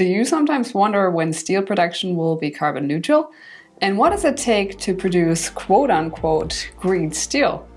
Do you sometimes wonder when steel production will be carbon neutral? And what does it take to produce quote-unquote green steel?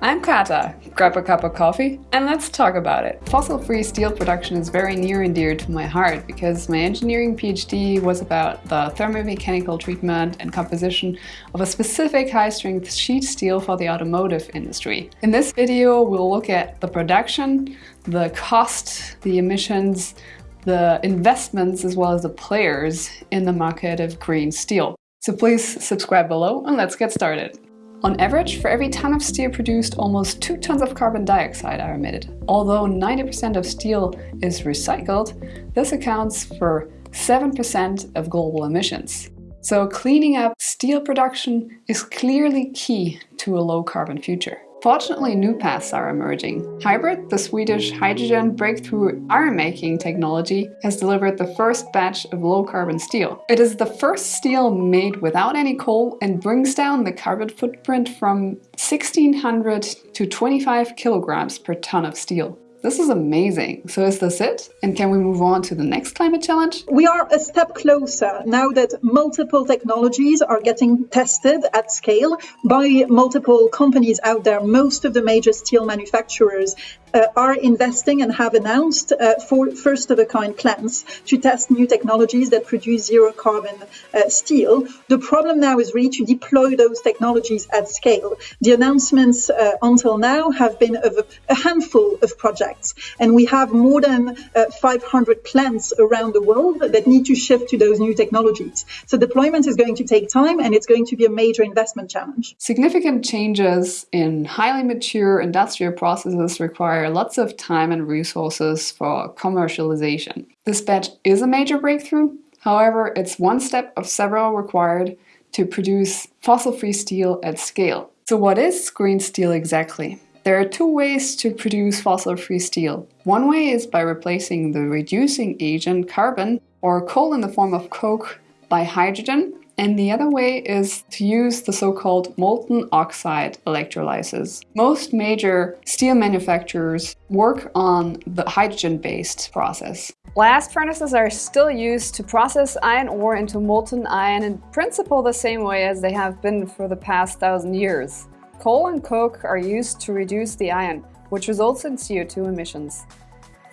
I'm Kata. Grab a cup of coffee and let's talk about it. Fossil-free steel production is very near and dear to my heart because my engineering PhD was about the thermomechanical treatment and composition of a specific high-strength sheet steel for the automotive industry. In this video, we'll look at the production, the cost, the emissions, the investments as well as the players in the market of green steel. So please subscribe below and let's get started. On average, for every ton of steel produced, almost 2 tons of carbon dioxide are emitted. Although 90% of steel is recycled, this accounts for 7% of global emissions. So cleaning up steel production is clearly key to a low carbon future. Fortunately, new paths are emerging. HYBRIT, the Swedish hydrogen breakthrough iron-making technology, has delivered the first batch of low-carbon steel. It is the first steel made without any coal and brings down the carbon footprint from 1600 to 25 kilograms per ton of steel. This is amazing. So is this it? And can we move on to the next climate challenge? We are a step closer now that multiple technologies are getting tested at scale by multiple companies out there. Most of the major steel manufacturers uh, are investing and have announced uh, for first of a kind plans to test new technologies that produce zero carbon uh, steel. The problem now is really to deploy those technologies at scale. The announcements uh, until now have been of a, a, handful of projects, and we have more than uh, 500 plants around the world that need to shift to those new technologies. So deployment is going to take time and it's going to be a major investment challenge. Significant changes in highly mature industrial processes require require lots of time and resources for commercialization. This batch is a major breakthrough, however it's one step of several required to produce fossil-free steel at scale. So what is green steel exactly? There are two ways to produce fossil-free steel. One way is by replacing the reducing agent carbon or coal in the form of coke by hydrogen and the other way is to use the so-called molten oxide electrolysis. Most major steel manufacturers work on the hydrogen-based process. Blast furnaces are still used to process iron ore into molten iron in principle the same way as they have been for the past thousand years. Coal and coke are used to reduce the iron, which results in CO2 emissions.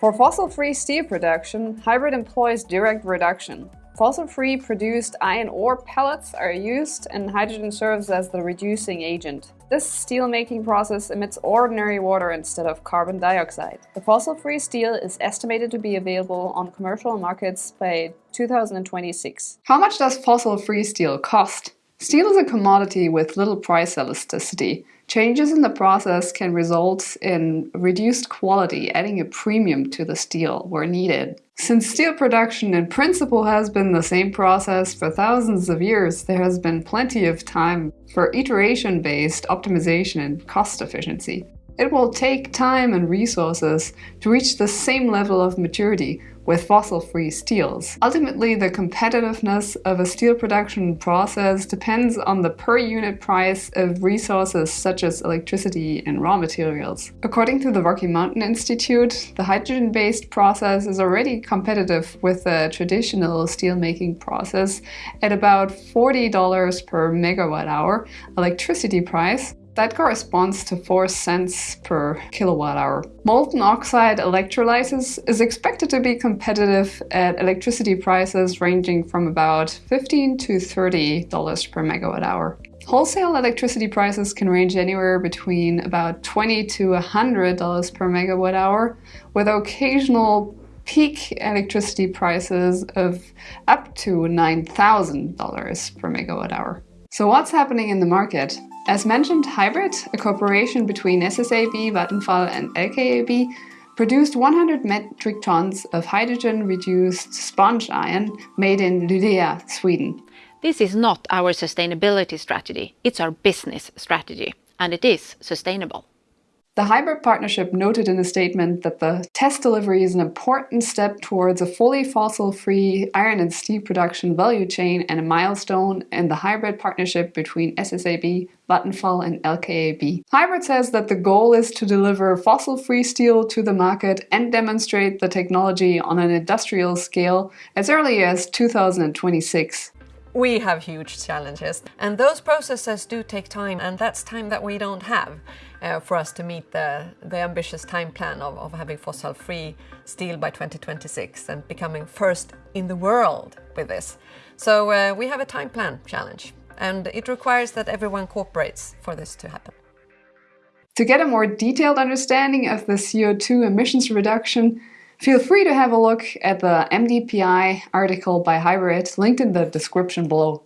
For fossil-free steel production, HYBRIT employs direct reduction. Fossil-free produced iron ore pellets are used and hydrogen serves as the reducing agent. This steel-making process emits ordinary water instead of carbon dioxide. The fossil-free steel is estimated to be available on commercial markets by 2026. How much does fossil-free steel cost? Steel is a commodity with little price elasticity. Changes in the process can result in reduced quality, adding a premium to the steel where needed. Since steel production in principle has been the same process for thousands of years, there has been plenty of time for iteration-based optimization and cost efficiency. It will take time and resources to reach the same level of maturity with fossil-free steels. Ultimately, the competitiveness of a steel production process depends on the per unit price of resources such as electricity and raw materials. According to the Rocky Mountain Institute, the hydrogen-based process is already competitive with the traditional steelmaking process at about $40 per megawatt hour electricity price that corresponds to 4 cents per kilowatt hour. Molten oxide electrolysis is expected to be competitive at electricity prices ranging from about 15 to $30 per megawatt hour. Wholesale electricity prices can range anywhere between about 20 to $100 per megawatt hour, with occasional peak electricity prices of up to $9,000 per megawatt hour. So what's happening in the market? As mentioned, HYBRIT, a cooperation between SSAB, Vattenfall and LKAB, produced 100 metric tons of hydrogen-reduced sponge iron made in Luleå, Sweden. This is not our sustainability strategy, it's our business strategy, and it is sustainable. The HYBRIT partnership noted in a statement that the test delivery is an important step towards a fully fossil-free iron and steel production value chain and a milestone in the HYBRIT partnership between SSAB, Vattenfall and LKAB. HYBRIT says that the goal is to deliver fossil-free steel to the market and demonstrate the technology on an industrial scale as early as 2026. We have huge challenges and those processes do take time and that's time that we don't have uh, for us to meet the, the ambitious time plan of, of having fossil-free steel by 2026 and becoming first in the world with this. So uh, we have a time plan challenge and it requires that everyone cooperates for this to happen. To get a more detailed understanding of the CO2 emissions reduction, Feel free to have a look at the MDPI article by HYBRIT linked in the description below.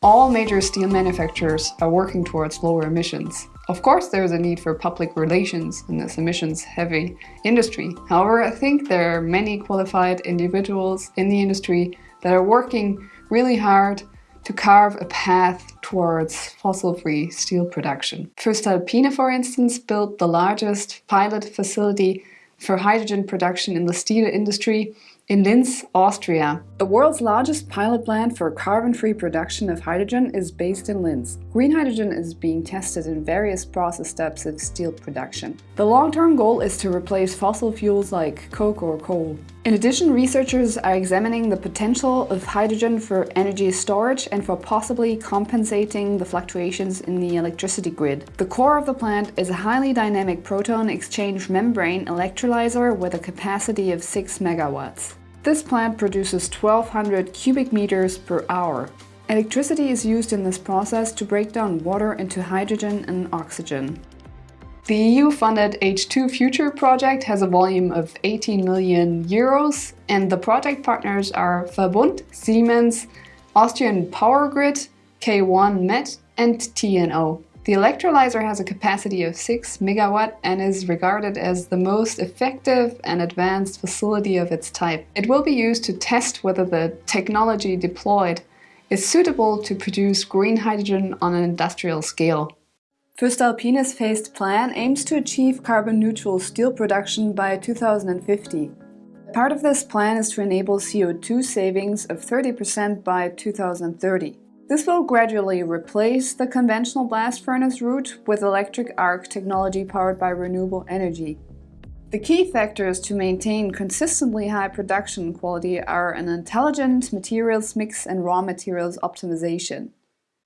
All major steel manufacturers are working towards lower emissions. Of course there is a need for public relations in this emissions-heavy industry. However, I think there are many qualified individuals in the industry that are working really hard to carve a path towards fossil-free steel production. First, voestalpine, for instance, built the largest pilot facility for hydrogen production in the steel industry in Linz, Austria. The world's largest pilot plant for carbon-free production of hydrogen is based in Linz. Green hydrogen is being tested in various process steps of steel production. The long-term goal is to replace fossil fuels like coke or coal. In addition, researchers are examining the potential of hydrogen for energy storage and for possibly compensating the fluctuations in the electricity grid. The core of the plant is a highly dynamic proton exchange membrane electrolyzer with a capacity of 6 megawatts. This plant produces 1200 cubic meters per hour. Electricity is used in this process to break down water into hydrogen and oxygen. The EU-funded H2 Future project has a volume of 18 million euros and the project partners are Verbund, Siemens, Austrian Power Grid, K1 Met and TNO. The electrolyzer has a capacity of 6 megawatt and is regarded as the most effective and advanced facility of its type. It will be used to test whether the technology deployed is suitable to produce green hydrogen on an industrial scale. Voestalpine's phased plan aims to achieve carbon-neutral steel production by 2050. Part of this plan is to enable CO2 savings of 30% by 2030. This will gradually replace the conventional blast furnace route with electric arc technology powered by renewable energy. The key factors to maintain consistently high production quality are an intelligent materials mix and raw materials optimization.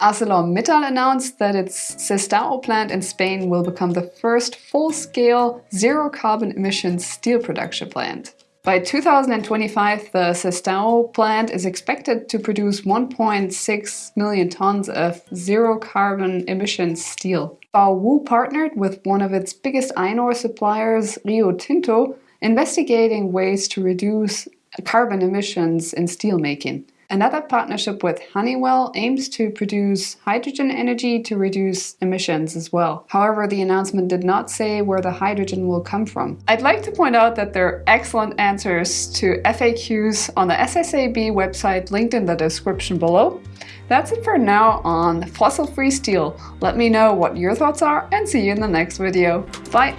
ArcelorMittal announced that its Sestao plant in Spain will become the first full-scale zero-carbon emissions steel production plant. By 2025, the Sestao plant is expected to produce 1.6 million tons of zero-carbon emissions steel. Baowu partnered with one of its biggest iron ore suppliers, Rio Tinto, investigating ways to reduce carbon emissions in steelmaking. Another partnership with Honeywell aims to produce hydrogen energy to reduce emissions as well. However, the announcement did not say where the hydrogen will come from. I'd like to point out that there are excellent answers to FAQs on the SSAB website linked in the description below. That's it for now on fossil-free steel. Let me know what your thoughts are and see you in the next video. Bye!